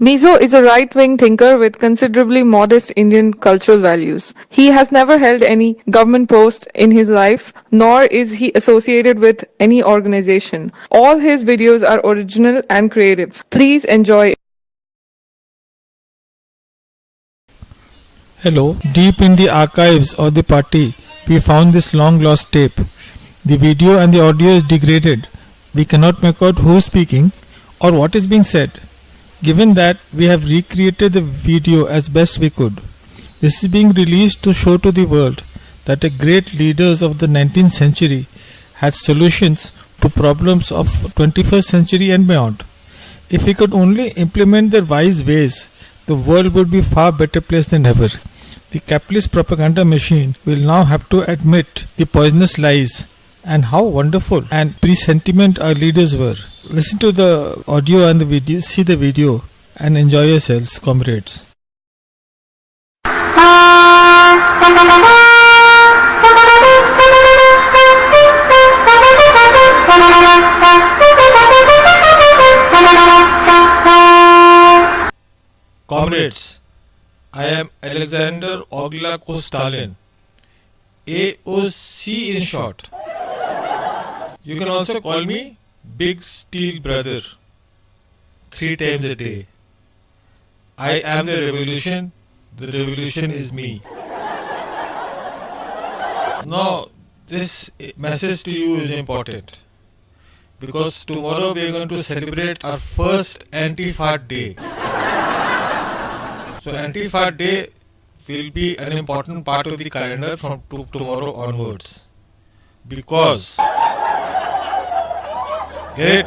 Mizo is a right-wing thinker with considerably modest Indian cultural values. He has never held any government post in his life, nor is he associated with any organization. All his videos are original and creative. Please enjoy. Hello. Deep in the archives of the party, we found this long lost tape. The video and the audio is degraded. We cannot make out who is speaking or what is being said. Given that we have recreated the video as best we could, this is being released to show to the world that the great leaders of the 19th century had solutions to problems of 21st century and beyond. If we could only implement their wise ways, the world would be far better place than ever. The capitalist propaganda machine will now have to admit the poisonous lies and how wonderful and presentiment our leaders were. Listen to the audio and the video, see the video, and enjoy yourselves, comrades. Comrades, I am Alexander Oglako Stalin, AOC in short. You can also call me Big Steel Brother three times a day. I am the revolution, the revolution is me. Now, this message to you is important because tomorrow we are going to celebrate our first Anti-Fart Day. So, Anti-Fart Day will be an important part of the calendar from tomorrow onwards because It?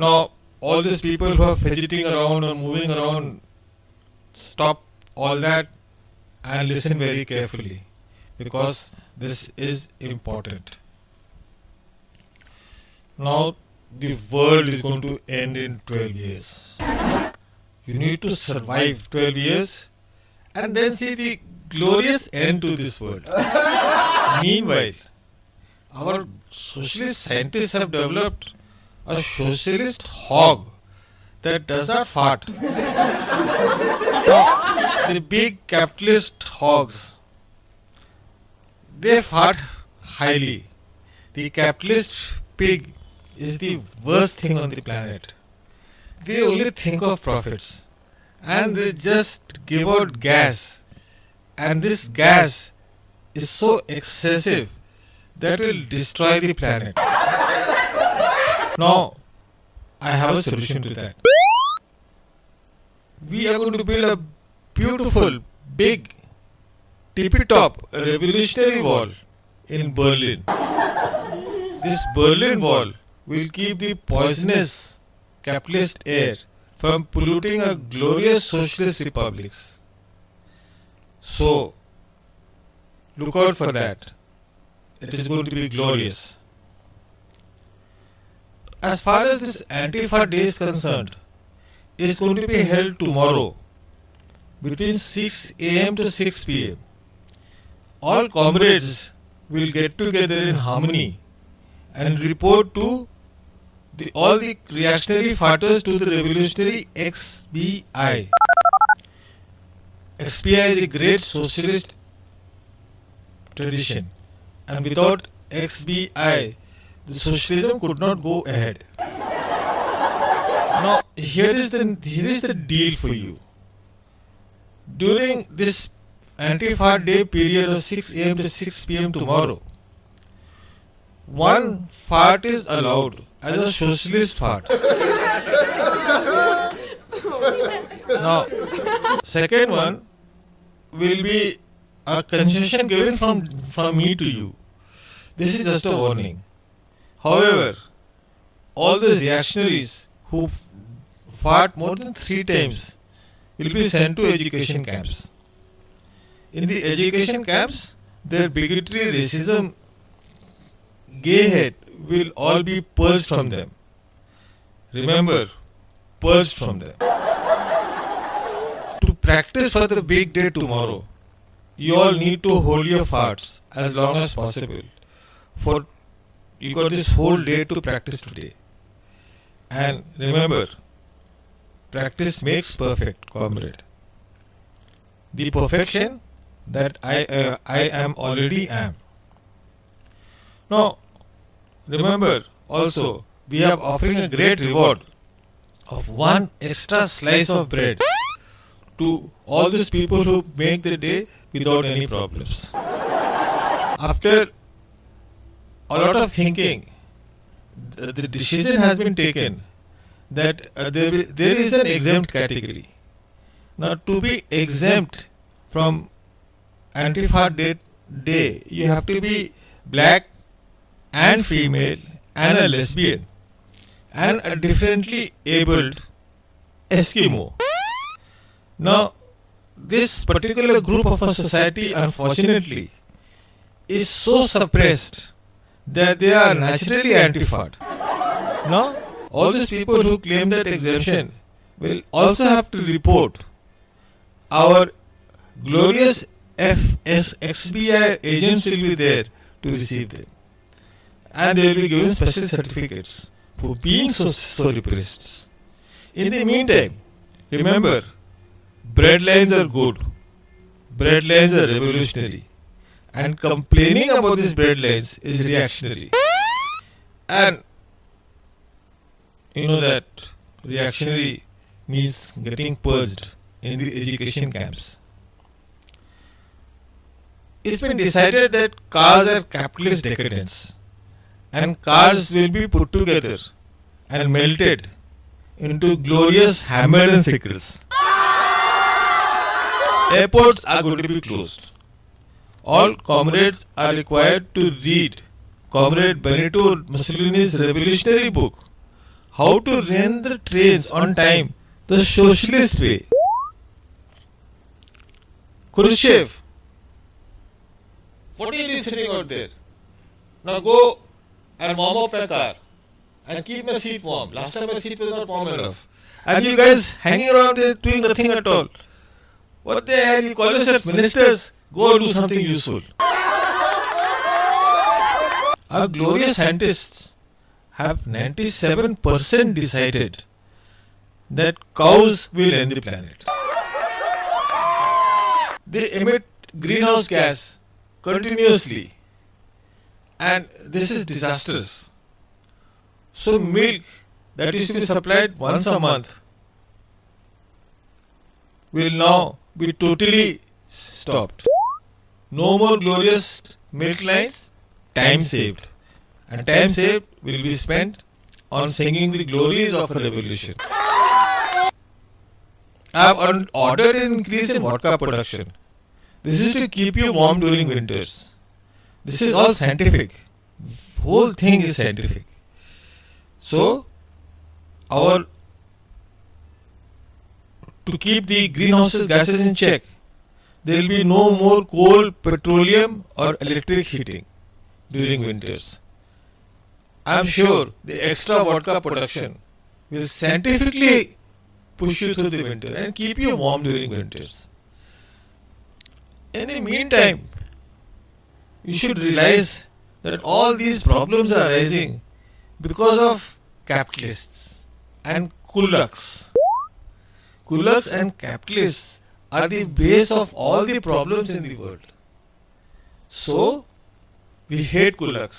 Now, all these people who are fidgeting around or moving around, stop all that and listen very carefully because this is important. Now, the world is going to end in 12 years. You need to survive 12 years and then see the glorious end to this world. Meanwhile, our socialist scientists have developed a socialist hog that does not fart. the big capitalist hogs, they fart highly. The capitalist pig is the worst thing on the planet. They only think of profits and they just give out gas. And this gas is so excessive that will destroy the planet. Now, I have a solution to that. We are going to build a beautiful, big, tippy top revolutionary wall in Berlin. This Berlin wall will keep the poisonous capitalist air from polluting a glorious socialist republics. So, look out for that it is going to be glorious. As far as this Antifa day is concerned, it is going to be held tomorrow between 6 am to 6 pm. All comrades will get together in harmony and report to the, all the reactionary fighters to the revolutionary XBI. XBI is a great socialist tradition and without XBI, the socialism could not go ahead. Now, here is the here is the deal for you. During this anti-fart day period of 6 a.m. to 6 p.m. tomorrow, one fart is allowed as a socialist fart. now, second one will be a concession given from, from me to you. This is just a warning. However, all those reactionaries who fought more than three times will be sent to education camps. In the education camps, their bigotry, racism, gay hate will all be purged from them. Remember, purged from them. To practice for the big day tomorrow, you all need to hold your farts as long as possible. For you got this whole day to practice today. And remember, practice makes perfect, comrade. The perfection that I, uh, I am already am. Now, remember also, we are offering a great reward of one extra slice of bread to all these people who make the day without any problems. After a lot of thinking, the, the decision has been taken that uh, there, there is an exempt category. Now, to be exempt from Antifa day, day, you have to be black and female and a lesbian and a differently abled Eskimo. Now, this particular group of a society, unfortunately, is so suppressed that they are naturally anti-FAD. Now, all these people who claim that exemption will also have to report our glorious FSXBI agents will be there to receive them. And they will be given special certificates for being so, so repressed. In the meantime, remember, bread lines are good, bread lines are revolutionary, and complaining about these bread lines is reactionary. And you know that reactionary means getting purged in the education camps. It's been decided that cars are capitalist decadence and cars will be put together and melted into glorious hammer and sickles. Airports are going to be closed. All comrades are required to read Comrade Benito Mussolini's revolutionary book, How to Run the Trains on Time the Socialist Way. Khrushchev, what are you sitting out there? Now go and warm up my car and keep my seat warm. Last time my seat was not warm enough. And you guys hanging around there doing nothing at all. What the hell? You call yourself ministers? Go do something useful. Our glorious scientists have 97% decided that cows will end the planet. They emit greenhouse gas continuously and this is disastrous. So milk that used to be supplied once a month will now be totally stopped. No more glorious milk lines, time saved. And time saved will be spent on singing the glories of a revolution. I have ordered an increase in vodka production. This is to keep you warm during winters. This is all scientific. Whole thing is scientific. So, our to keep the greenhouse gases in check, there will be no more coal, petroleum, or electric heating during winters. I am sure the extra vodka production will scientifically push you through the winter and keep you warm during winters. In the meantime, you should realize that all these problems are arising because of capitalists and kulaks. Kulaks and capitalists are the base of all the problems in the world. So, we hate kulaks,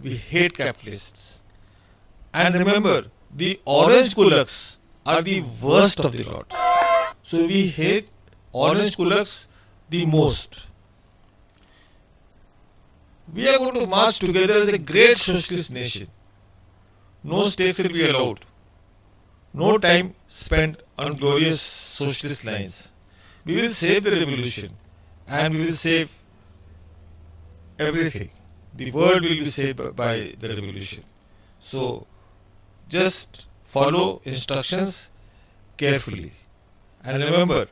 we hate capitalists. And remember, the orange kulaks are the worst of the lot. So, we hate orange kulaks the most. We are going to march together as a great socialist nation. No stakes will be allowed. No time spent on glorious socialist lines. We will save the revolution and we will save everything. The world will be saved by- the revolution. So just follow instructions carefully. And remember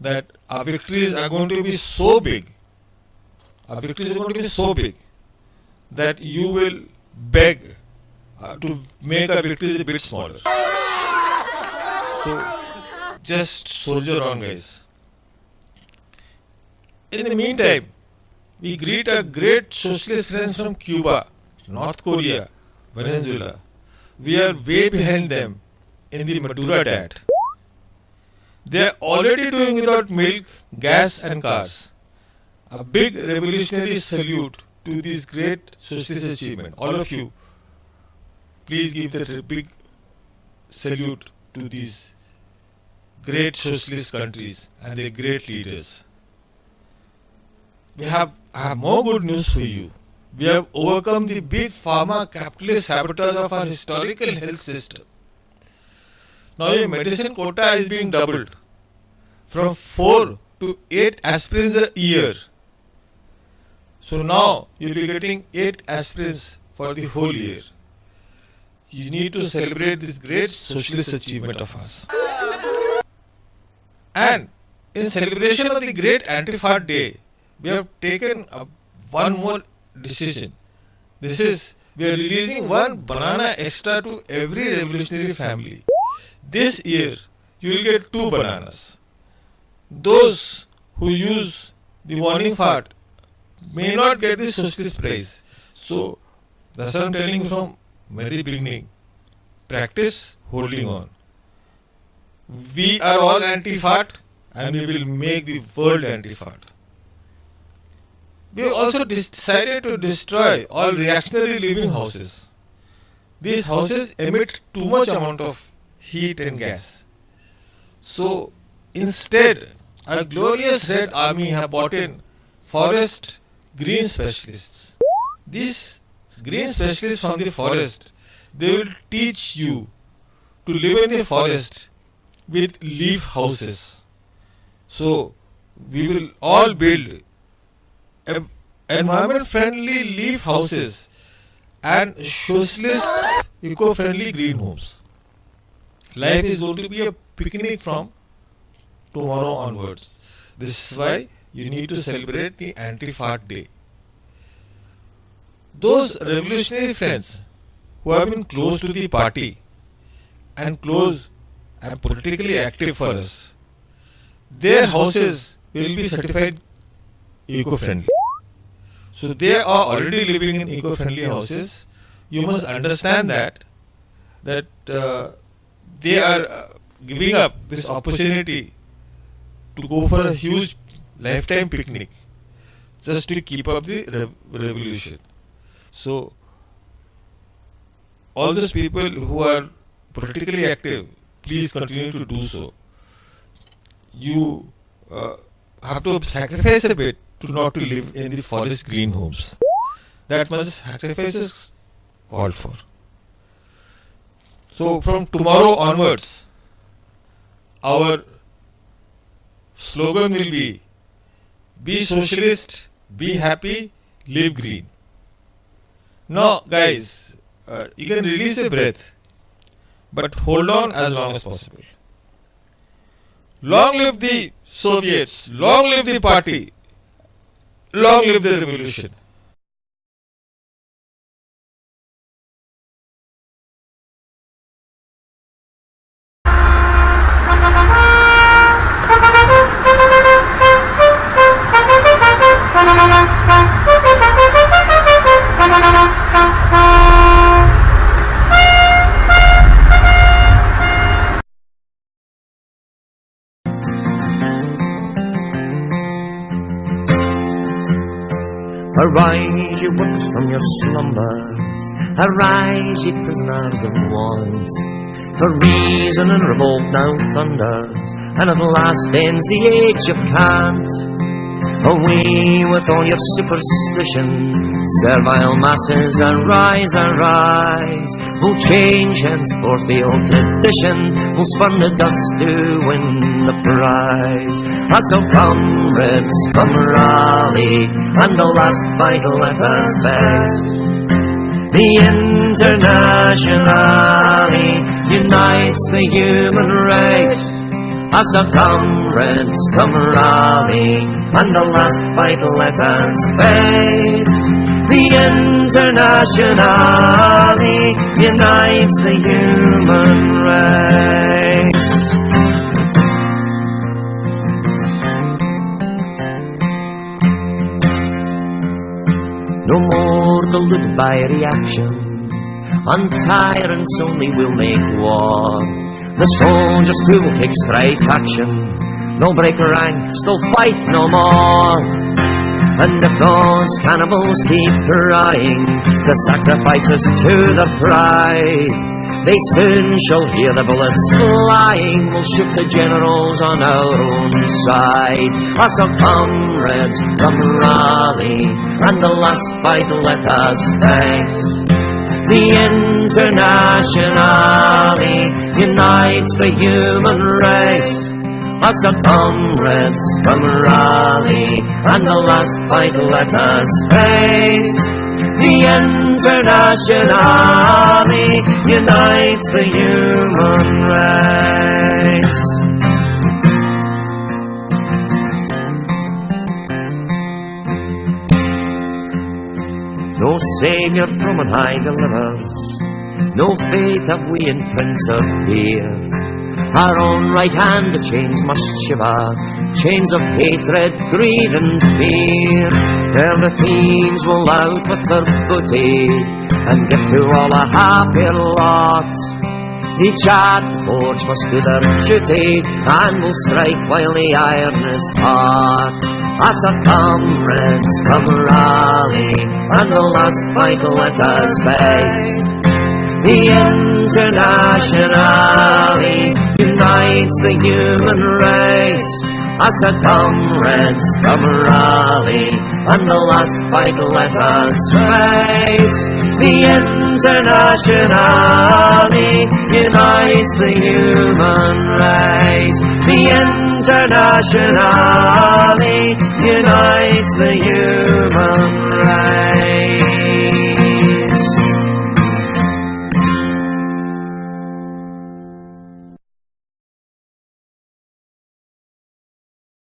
that our victories are going to be so big, our victories are going to be so big that you will beg uh, to make our victories a bit smaller. So just soldier on, guys. In the meantime, we greet our great socialist friends from Cuba, North Korea, Venezuela. We are way behind them in the Maduro diet. They are already doing without milk, gas, and cars. A big revolutionary salute to this great socialist achievement. All of you, please give the big salute to these great socialist countries and their great leaders. We have, have more good news for you. We have overcome the big pharma capitalist sabotage of our historical health system. Now your medicine quota is being doubled from 4 to 8 aspirins a year. So now you'll be getting 8 aspirins for the whole year. You need to celebrate this great socialist achievement of us. And in celebration of the great Anti-Fart Day, we have taken a, one more decision. This is, we are releasing one banana extra to every revolutionary family. This year, you will get two bananas. Those who use the warning fart may not get the socialist prize. So, that's what I'm telling from very beginning. Practice holding on. We are all anti-fart and we will make the world anti-fart. We also decided to destroy all reactionary living houses. These houses emit too much amount of heat and gas. So instead, a glorious red army have brought in forest green specialists. These green specialists from the forest, they will teach you to live in the forest with leaf houses. So we will all build environment friendly leaf houses and socialist eco friendly green homes. Life is going to be a picnic from tomorrow onwards. This is why you need to celebrate the anti fart day. Those revolutionary friends who have been close to the party and close and politically active for us, their houses will be certified eco friendly. So they are already living in eco-friendly houses. You must understand that that uh, they are uh, giving up this opportunity to go for a huge lifetime picnic just to keep up the rev- revolution. So all those people who are politically active, please continue to do so. You uh, have to sacrifice a bit to not to live in the forest green homes. That much sacrifice is called for. So from tomorrow onwards, our slogan will be be socialist, be happy, live green. Now guys, uh, you can release a breath, but hold on as long as possible. Long live the Soviets, long live the party, Long live the revolution. Arise, ye workers, from your slumber. Arise, ye prisoners of want. For reason and revolt now thunders, and at last ends the age of cant. Away with all your superstition, servile masses, arise, arise. We'll change henceforth the old tradition, we'll spurn the dust to win the prize. Ah, so comrades, come rally, and the last vital us face. The Internationale unites the human race. As of comrades come rally, and the last fight let us face. The Internationale unites the human race. No more deluded by reaction, on tyrants only will make war. The soldiers too will take straight action. They'll break ranks, they'll fight no more. And if those cannibals keep trying to sacrifice us to their pride, they soon shall hear the bullets flying. We'll shoot the generals on our own side. Our comrades from rally and the last fight let us take. The Internationale unites the human race. Us our comrades from rally, and the last fight let us face. The international army unites the human race. No Saviour from on high delivers, no faith have we in Prince of Peace. Our own right hand the chains must shiver, chains of hatred, greed and fear. There the thieves will out with their booty, and give to all a happier lot. Each at the forge must do their duty, and will strike while the iron is hot. As our comrades from rally, and the last fight let us face. The Internationale unites the human race. As our comrades from rally, and the last fight let us face. The Internationale unites the human race. The Internationale unites the human race.